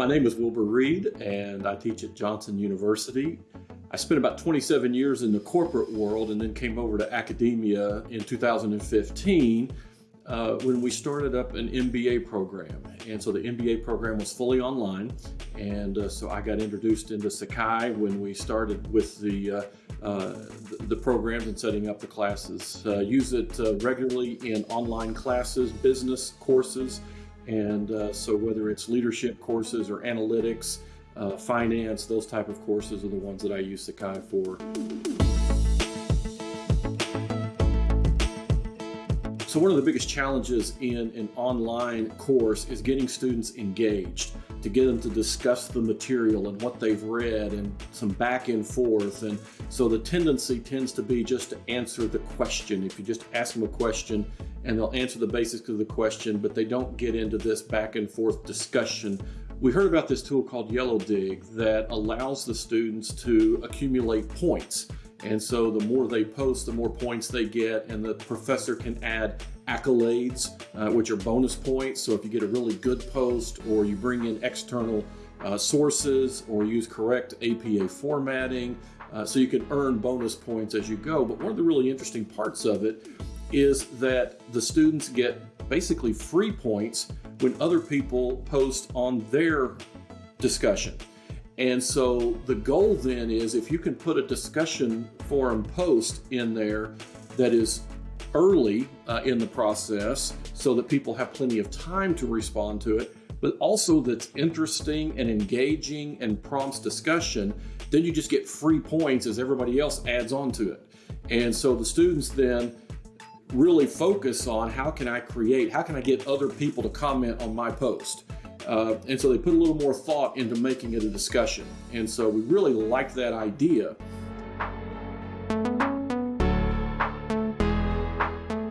My name is Wilbur Reed, and I teach at Johnson University. I spent about 27 years in the corporate world and then came over to academia in 2015 uh, when we started up an MBA program. And so the MBA program was fully online. And uh, so I got introduced into Sakai when we started with the, uh, uh the programs and setting up the classes. Uh, use it uh, regularly in online classes, business courses. And uh, so whether it's leadership courses or analytics, uh, finance, those type of courses are the ones that I use Sakai for. So one of the biggest challenges in an online course is getting students engaged, to get them to discuss the material and what they've read and some back and forth. And so the tendency tends to be just to answer the question. If you just ask them a question and they'll answer the basics of the question, but they don't get into this back and forth discussion we heard about this tool called Yellowdig that allows the students to accumulate points. And so the more they post, the more points they get, and the professor can add accolades, uh, which are bonus points. So if you get a really good post, or you bring in external uh, sources, or use correct APA formatting, uh, so you can earn bonus points as you go. But one of the really interesting parts of it is that the students get basically free points when other people post on their discussion. And so the goal then is if you can put a discussion forum post in there that is early uh, in the process so that people have plenty of time to respond to it, but also that's interesting and engaging and prompts discussion, then you just get free points as everybody else adds on to it. And so the students then really focus on how can I create, how can I get other people to comment on my post? Uh, and so they put a little more thought into making it a discussion. And so we really like that idea.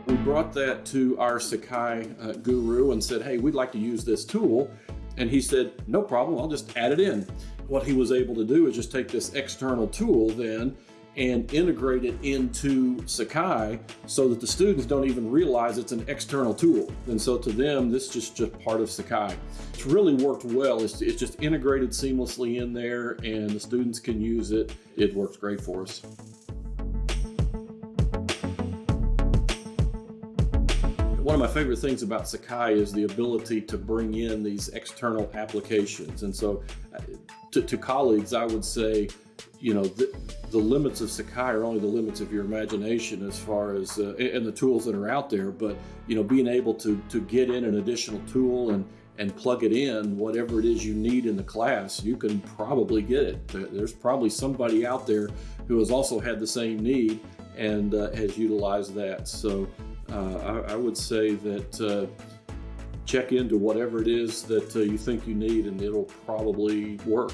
We brought that to our Sakai uh, guru and said, hey, we'd like to use this tool. And he said, no problem, I'll just add it in. What he was able to do is just take this external tool then and integrate it into Sakai so that the students don't even realize it's an external tool. And so to them, this is just, just part of Sakai. It's really worked well. It's, it's just integrated seamlessly in there and the students can use it. It works great for us. One of my favorite things about Sakai is the ability to bring in these external applications. And so uh, to, to colleagues, I would say, you know, the, the, limits of Sakai are only the limits of your imagination as far as, uh, and the tools that are out there, but, you know, being able to, to get in an additional tool and, and plug it in, whatever it is you need in the class, you can probably get it. There's probably somebody out there who has also had the same need and uh, has utilized that. So uh, I, I, would say that uh, check into whatever it is that uh, you think you need and it'll probably work.